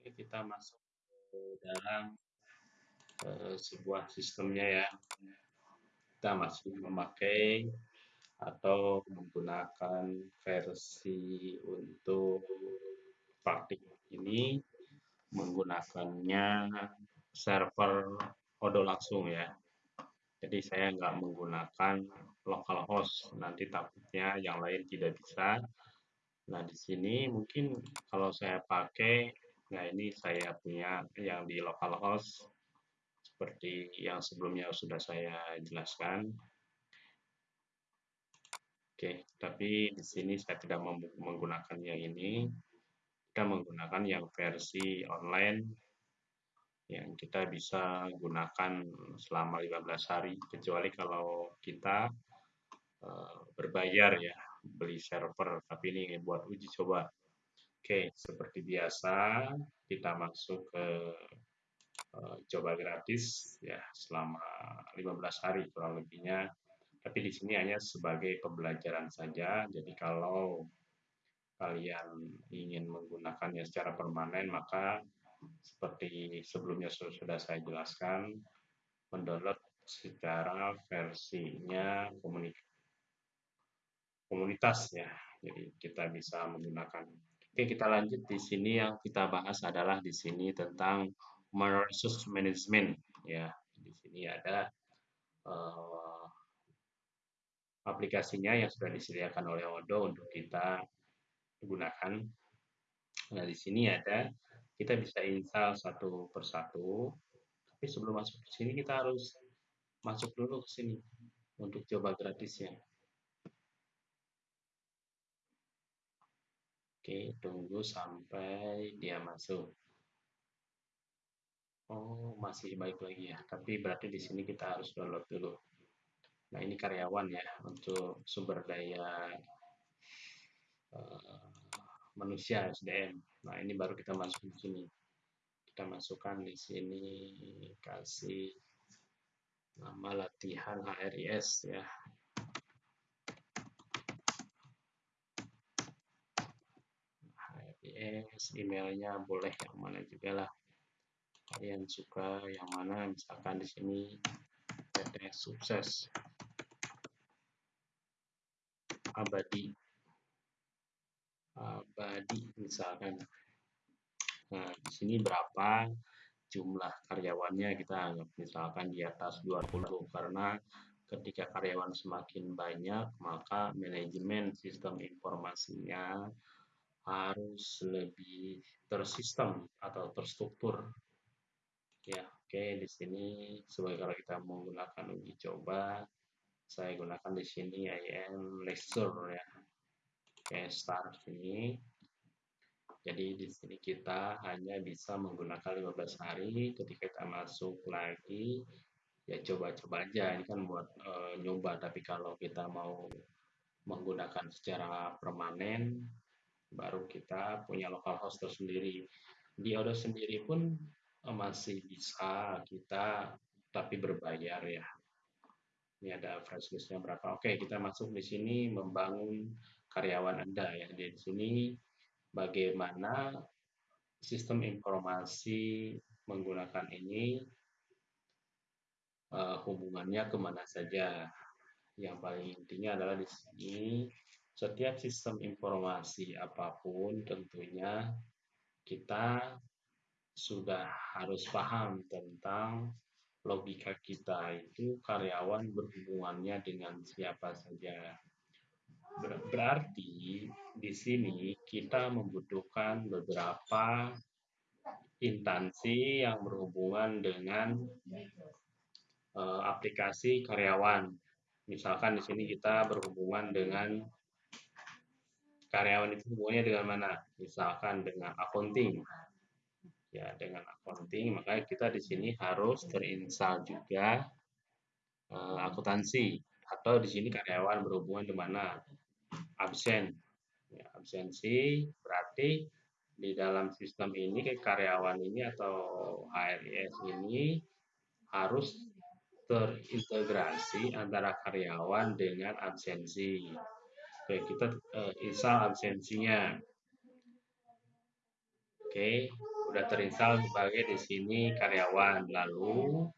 Oke, kita masuk ke dalam uh, sebuah sistemnya ya. Kita masih memakai atau menggunakan versi untuk praktik ini menggunakannya server Odo langsung ya. Jadi saya nggak menggunakan localhost, nanti takutnya yang lain tidak bisa. Nah di sini mungkin kalau saya pakai Nah, ini saya punya yang di localhost seperti yang sebelumnya sudah saya jelaskan. Oke, tapi di sini saya tidak menggunakan yang ini. Kita menggunakan yang versi online yang kita bisa gunakan selama 15 hari kecuali kalau kita uh, berbayar ya beli server tapi ini buat uji coba Oke, seperti biasa kita masuk ke uh, coba gratis ya selama 15 hari kurang lebihnya. Tapi di sini hanya sebagai pembelajaran saja. Jadi kalau kalian ingin menggunakannya secara permanen maka seperti sebelumnya sudah saya jelaskan mendownload secara versinya komunitas ya. Jadi kita bisa menggunakan Oke, kita lanjut di sini yang kita bahas adalah di sini tentang resource management ya. Di sini ada uh, aplikasinya yang sudah disediakan oleh Odo untuk kita gunakan. Nah, di sini ada kita bisa install satu persatu. Tapi sebelum masuk ke sini kita harus masuk dulu ke sini untuk coba gratisnya. Oke, tunggu sampai dia masuk. Oh, masih baik lagi ya. Tapi berarti di sini kita harus download dulu. Nah, ini karyawan ya untuk sumber daya uh, manusia SDM. Nah, ini baru kita masuk di sini. Kita masukkan di sini kasih nama latihan HRIS ya. Yes, emailnya boleh yang mana juga lah. Kalian suka yang mana misalkan di sini PT sukses. Abadi. Abadi misalkan. Nah di sini berapa jumlah karyawannya? Kita anggap misalkan di atas 20 karena ketika karyawan semakin banyak maka manajemen sistem informasinya harus lebih tersistem atau terstruktur. Ya, oke di sini sebagai kalau kita menggunakan uji coba, saya gunakan di sini IM lecture ya. Oke, start ini. Jadi di sini kita hanya bisa menggunakan 15 hari. Ketika kita masuk lagi, ya coba-coba aja. Ini kan buat e, nyoba. Tapi kalau kita mau menggunakan secara permanen, baru kita punya local host tersendiri. Di Odo sendiri pun eh, masih bisa kita tapi berbayar ya. Ini ada fresh listnya berapa. Oke, kita masuk di sini membangun karyawan Anda ya. Di sini bagaimana sistem informasi menggunakan ini uh, hubungannya ke mana saja. Yang paling intinya adalah di sini setiap sistem informasi apa pun tentunya kita sudah harus paham tentang logika kita itu karyawan berhubungannya dengan siapa saja. Berarti di sini kita membutuhkan beberapa instansi yang berhubungan dengan uh, aplikasi karyawan. Misalkan di sini kita berhubungan dengan karyawan itu hubungannya dengan mana? Misalkan dengan accounting. Ya, dengan accounting, maka kita di sini harus terinstall juga uh, akuntansi atau di sini karyawan berhubungan dengan mana? Absen. Ya, absensi berarti di dalam sistem ini karyawan ini atau HRIS ini harus terintegrasi antara karyawan dengan absensi. Oke, kita uh, install absensinya. Oke, sudah terinstall sebagai di sini karyawan. Lalu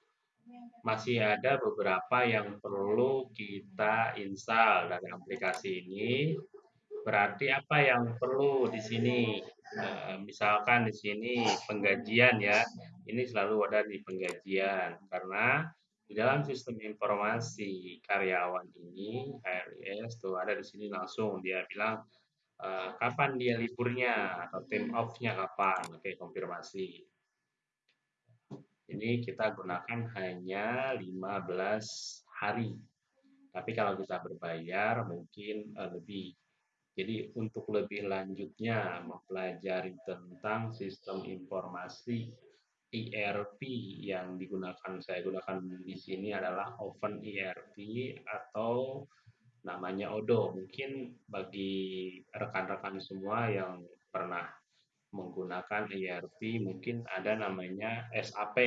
masih ada beberapa yang perlu kita install dari aplikasi ini. Berarti apa yang perlu di sini? Eh, misalkan di sini penggajian ya, ini selalu ada di penggajian karena di dalam sistem informasi karyawan ini HRIS tuh ada di sini langsung dia bilang uh, kapan dia liburnya atau time off-nya kapan. Oke, konfirmasi. Ini kita gunakan hanya 15 hari. Tapi kalau kita berbayar mungkin uh, lebih. Jadi untuk lebih lanjutnya mempelajari tentang sistem informasi ERP yang digunakan saya gunakan di sini adalah Open ERP atau namanya Odo. Mungkin bagi rekan-rekan semua yang pernah menggunakan ERP mungkin ada namanya SAP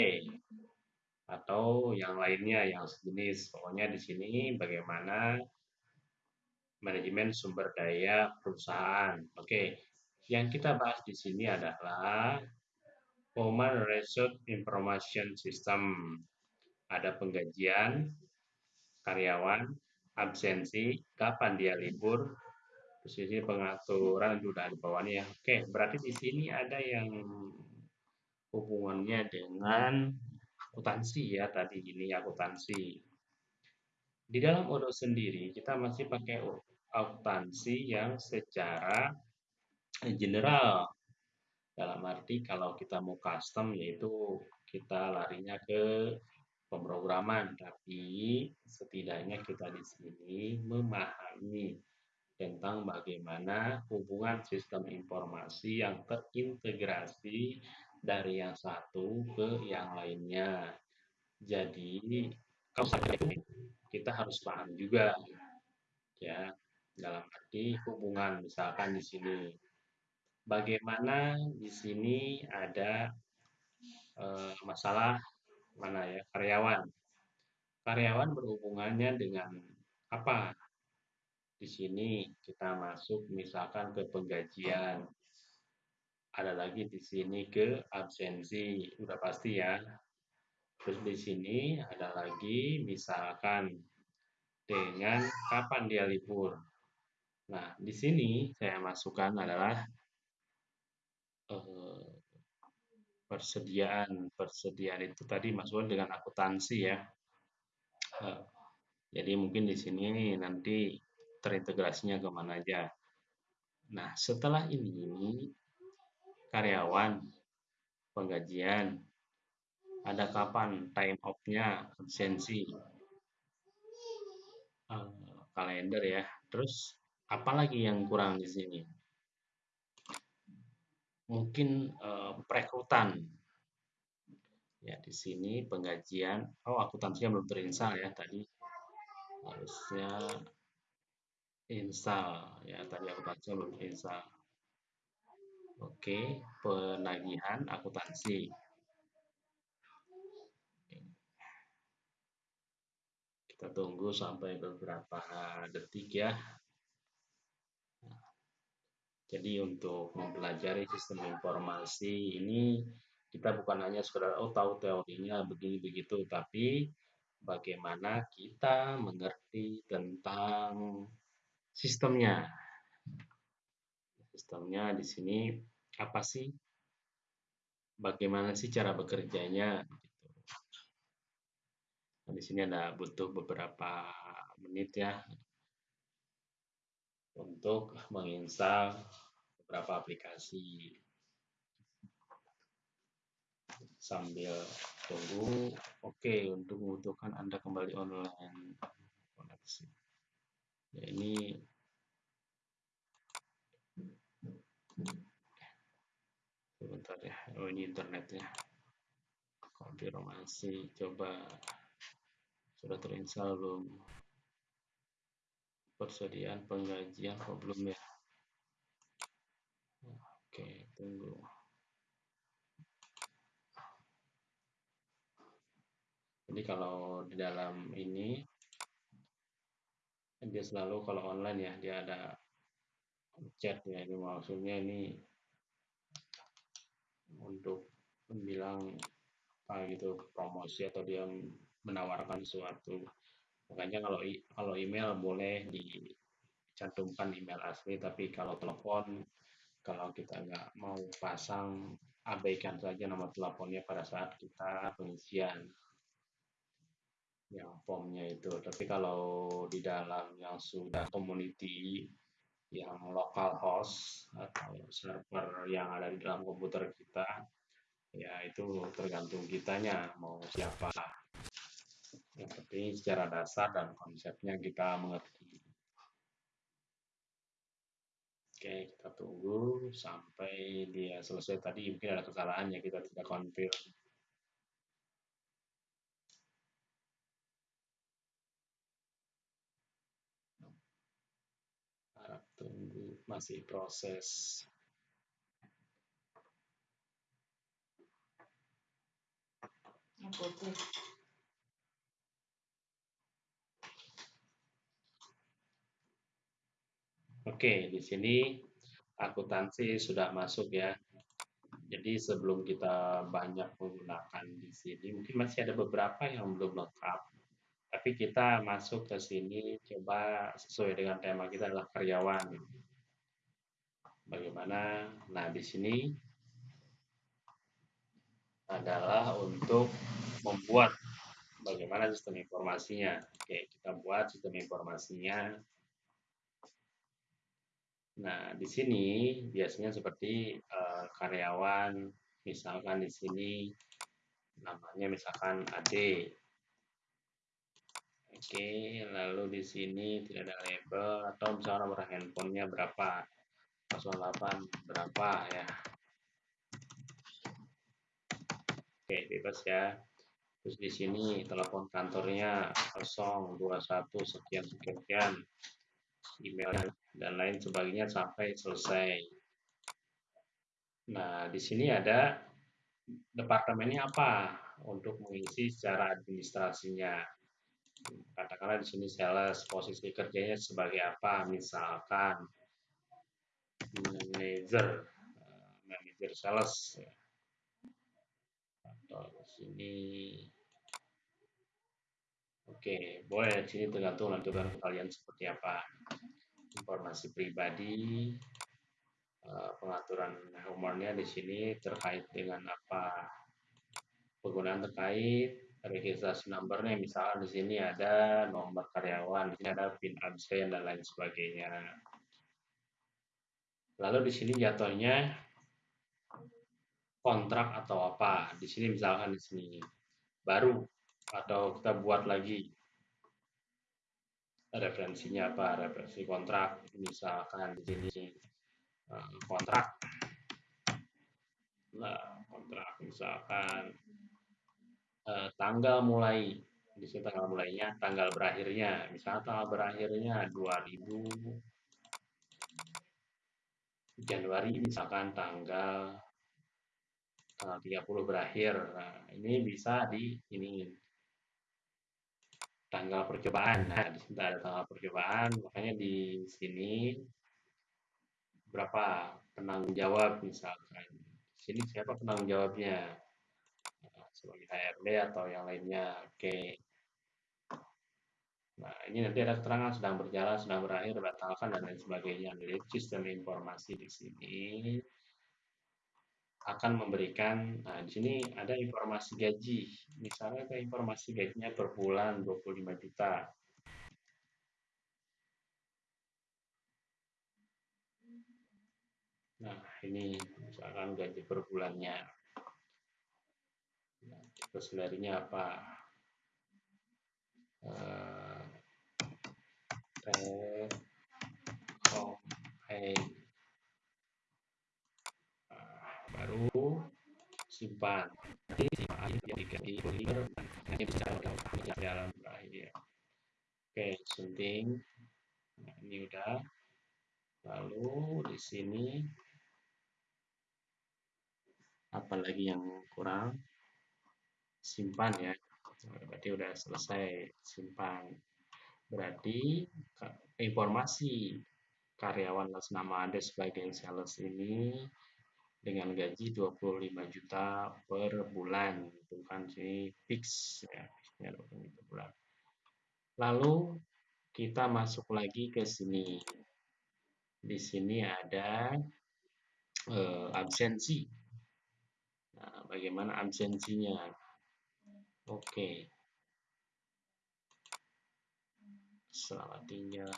atau yang lainnya yang sejenis. Pokoknya di sini bagaimana manajemen sumber daya perusahaan. Oke, yang kita bahas di sini adalah Human Resource Information System. Ada penggajian, karyawan, absensi, kapan dia libur, terus ini pengaturan sudah di bawahnya ya. Oke, berarti di sini ada yang hubungannya dengan akuntansi ya tadi ini akuntansi. Di dalam Odo sendiri kita masih pakai akuntansi yang secara general dalam arti kalau kita mau custom yaitu kita larinya ke pemrograman, tapi setidaknya kita di sini memahami tentang bagaimana hubungan sistem informasi yang terintegrasi dari yang satu ke yang lainnya. Jadi kalau kita harus paham juga ya. Dalam arti hubungan misalkan di sini bagaimana di sini ada uh, masalah mana ya karyawan. Karyawan berhubungannya dengan apa? Di sini kita masuk misalkan ke penggajian. Ada lagi di sini ke absensi, udah pasti ya. Terus di sini ada lagi misalkan dengan kapan dia libur. Nah, di sini saya masukkan adalah Eh, persediaan persediaan itu tadi maksudnya dengan akuntansi ya. Eh, jadi mungkin di sini nanti terintegrasinya ke mana aja. Nah setelah ini karyawan penggajian ada kapan time off-nya absensi uh, kalender ya terus apalagi yang kurang di sini mungkin uh, perekrutan. Ya, di sini penggajian. Oh, akuntansinya belum terinstall ya tadi. Harusnya install ya tadi akuntansinya belum install. Oke, penagihan akuntansi. Kita tunggu sampai beberapa detik ya. Jadi untuk mempelajari sistem informasi ini kita bukan hanya sekedar oh tahu teorinya begini begitu, tapi bagaimana kita mengerti tentang sistemnya. Sistemnya di sini apa sih? Bagaimana sih cara bekerjanya? Gitu. Nah, di sini ada butuh beberapa menit ya untuk menginstal beberapa aplikasi. Sambil tunggu. Oke okay, untuk membutuhkan anda kembali online. Koneksi. Ya ini sebentar ya. Oh ini internet ya. Konfirmasi coba sudah terinstall belum persediaan penggajian kok belum ya? Oke tunggu. Jadi kalau di dalam ini dia selalu kalau online ya dia ada chat ya. Ini maksudnya ini untuk bilang apa gitu promosi atau dia menawarkan sesuatu makanya kalau kalau email boleh dicantumkan email asli tapi kalau telepon kalau kita nggak mau pasang abaikan saja nomor teleponnya pada saat kita pengisian yang formnya itu. Tapi kalau di dalam yang sudah community yang local host atau server yang ada di dalam komputer kita ya itu tergantung kitanya mau siapa yang penting secara dasar dan konsepnya kita mengerti. Oke kita tunggu sampai dia selesai tadi. Mungkin ada kesalahan ya kita tidak confirm. Tunggu masih proses Oke, di sini akuntansi sudah masuk ya. Jadi sebelum kita banyak menggunakan di sini, mungkin masih ada beberapa yang belum lengkap. Tapi kita masuk ke sini coba sesuai dengan tema kita adalah karyawan. Bagaimana? Nah, di sini adalah untuk membuat bagaimana sistem informasinya. Oke, kita buat sistem informasinya Nah, di sini biasanya seperti uh, karyawan, misalkan di sini namanya misalkan AD. Oke, lalu di sini tidak ada label atau misalnya nomor handphonenya berapa, 08 berapa ya. Oke, bebas ya. Terus di sini telepon kantornya 021 sekian sekian sekian emailnya dan lain sebagainya sampai selesai. Nah, di sini ada departemennya apa untuk mengisi secara administrasinya. Katakanlah di sini sales, posisi kerjanya sebagai apa? Misalkan manager, eh, manager sales. Atau di sini Oke, boleh di sini tergantung nanti kalian seperti apa. Informasi pribadi eh, pengaturan humornya di sini terkait dengan apa penggunaan terkait registrasi numbernya misalnya di sini ada nomor karyawan di sini ada pin absen dan lain sebagainya. Lalu di sini jatuhnya kontrak atau apa. Di sini misalkan di sini baru atau kita buat lagi referensinya apa referensi kontrak misalkan di sini eh, kontrak. Nah kontrak misalkan eh, tanggal mulai di sini tanggal mulainya tanggal berakhirnya. Misalnya tanggal berakhirnya 2000 Januari misalkan tanggal tanggal 30 berakhir. Nah ini bisa di ini tanggal percobaan. Nah, di sini ada tanggal percobaan, makanya di sini berapa penanggung jawab misalkan. Di sini siapa penanggung jawabnya? Nah, sebagai HRD atau yang lainnya. Oke. Nah, ini nanti ada keterangan sedang berjalan, sedang berakhir, batalkan dan lain sebagainya. Jadi sistem informasi di sini akan memberikan nah di sini ada informasi gaji. Misalnya ada informasi gajinya per bulan 25 juta. Nah ini misalkan gaji per bulannya. Nah, terus darinya apa? Uh, home pay baru simpan nanti simpan yang diganti clear nanti bisa jalan berakhir oke sunting nah, ini udah lalu di sini apalagi yang kurang? Simpan ya. Berarti udah selesai simpan. Berarti informasi karyawan atas nama Anda sebagai sales ini dengan gaji 25 juta per bulan itu kan. Sini fix ya fixnya 25 juta per bulan. Lalu kita masuk lagi ke sini. Di sini ada eh, absensi. Nah, bagaimana absensinya? Oke. Selamat tinggal.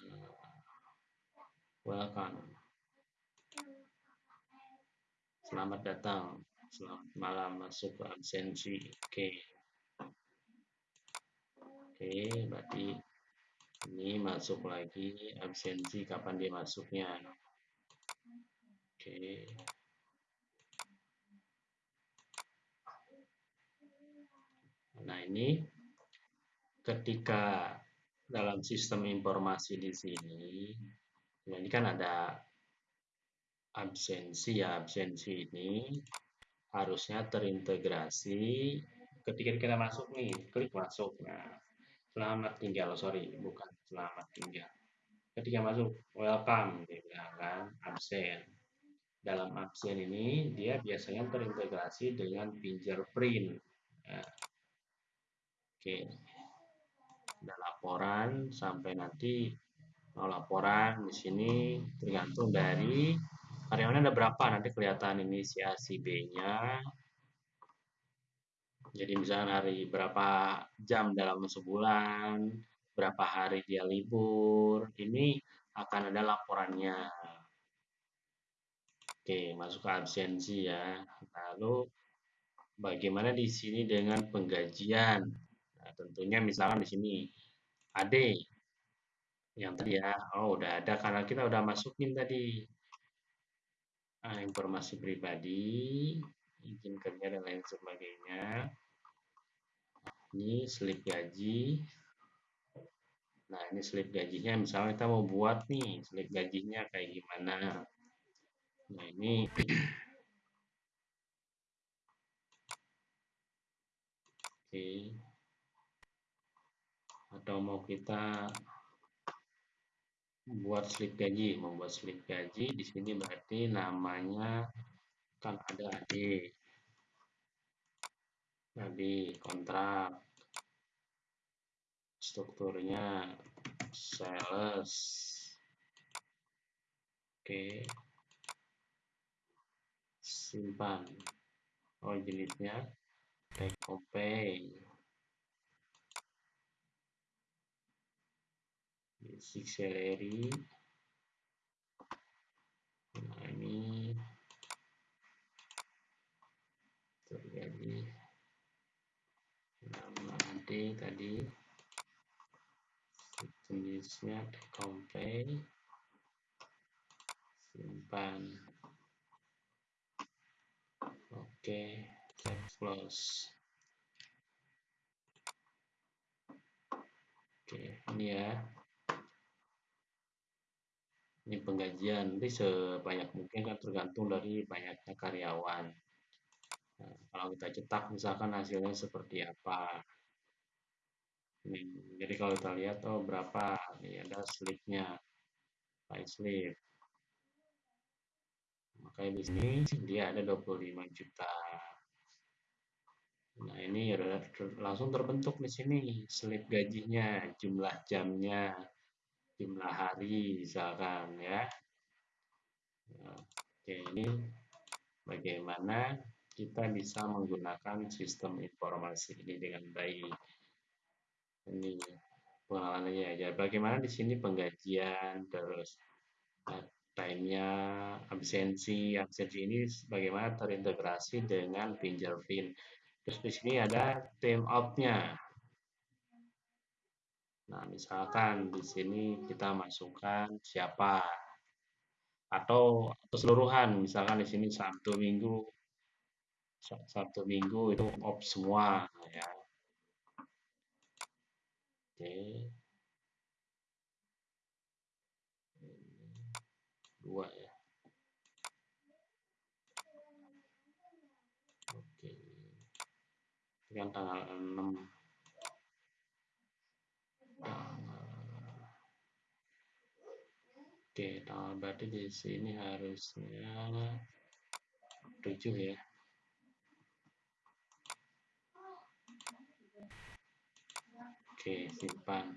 Welcome Selamat datang, selamat malam masuk ke absensi. Oke. Oke, berarti ini masuk lagi absensi kapan dia masuknya. Oke. Nah, ini ketika dalam sistem informasi di sini, ini kan ada absensi ya absensi ini harusnya terintegrasi. Ketika kita masuk nih klik masuk. Nah selamat tinggal. Sorry bukan selamat tinggal. Ketika masuk welcome dia kan absen. Dalam absen ini dia biasanya terintegrasi dengan fingerprint. Nah, oke. Ada laporan sampai nanti mau laporan di sini tergantung dari karyawannya ada berapa? Nanti kelihatan inisiasi B-nya. Jadi misalnya hari berapa jam dalam sebulan berapa hari dia libur ini akan ada laporannya. Oke masuk ke absensi ya. Lalu bagaimana di sini dengan penggajian? Nah, tentunya misalkan di sini AD yang tadi ya. Oh udah ada karena kita udah masukin tadi nah, informasi pribadi, izin kerja dan lain sebagainya. Ini slip gaji. Nah, ini slip gajinya misalnya kita mau buat nih slip gajinya kayak gimana. Nah, ini Oke. Atau mau kita buat slip gaji, membuat slip gaji di sini berarti namanya kan ada AD. Tadi kontrak strukturnya sales. Oke. Simpan. Oh, jenisnya take pay. Basic salary nah ini. Terjadi. Nama D tadi jenisnya compare simpan. Oke okay. close. Oke okay, ini ya ini penggajian. Nanti sebanyak mungkin kan tergantung dari banyaknya karyawan. Nah, kalau kita cetak misalkan hasilnya seperti apa. Ini, jadi kalau kita lihat oh berapa? Ini ada slipnya pay slip. Makanya di sini dia ada 25 juta. Nah ini langsung terbentuk di sini slip gajinya jumlah jamnya jumlah hari misalkan ya. Oke, ini bagaimana kita bisa menggunakan sistem informasi ini dengan baik. Ini pengalamannya aja. Bagaimana di sini penggajian, terus uh, time-nya, absensi, absensi ini bagaimana terintegrasi dengan fingerprint. Terus di sini ada time out-nya. Nah, misalkan di sini kita masukkan siapa atau keseluruhan, misalkan di sini Sabtu Minggu Sabtu Minggu itu off semua ya. Oke. Dua ya. Oke. Ini tanggal 6 Oke, nah berarti di sini harusnya 7 ya. Oke simpan.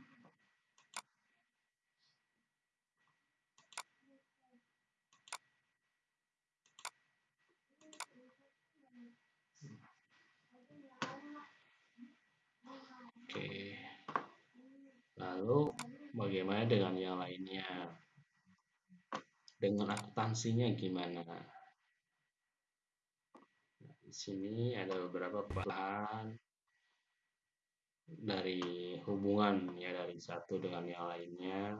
Oke lalu bagaimana dengan yang lainnya dengan akuntansinya gimana? Di sini ada beberapa bahan dari hubungan ya dari satu dengan yang lainnya.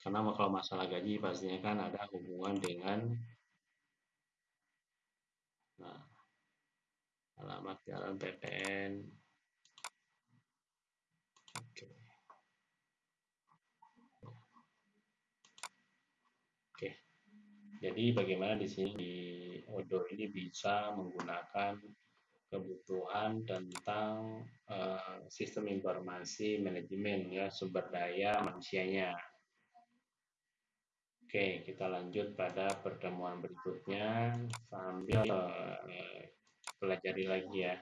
Karena kalau masalah gaji pastinya kan ada hubungan dengan nah, alamat jalan PPN oke oke jadi bagaimana di sini di Odo ini bisa menggunakan kebutuhan tentang uh, sistem informasi manajemen ya sumber daya manusianya. Oke, kita lanjut pada pertemuan berikutnya sambil uh, pelajari lagi ya.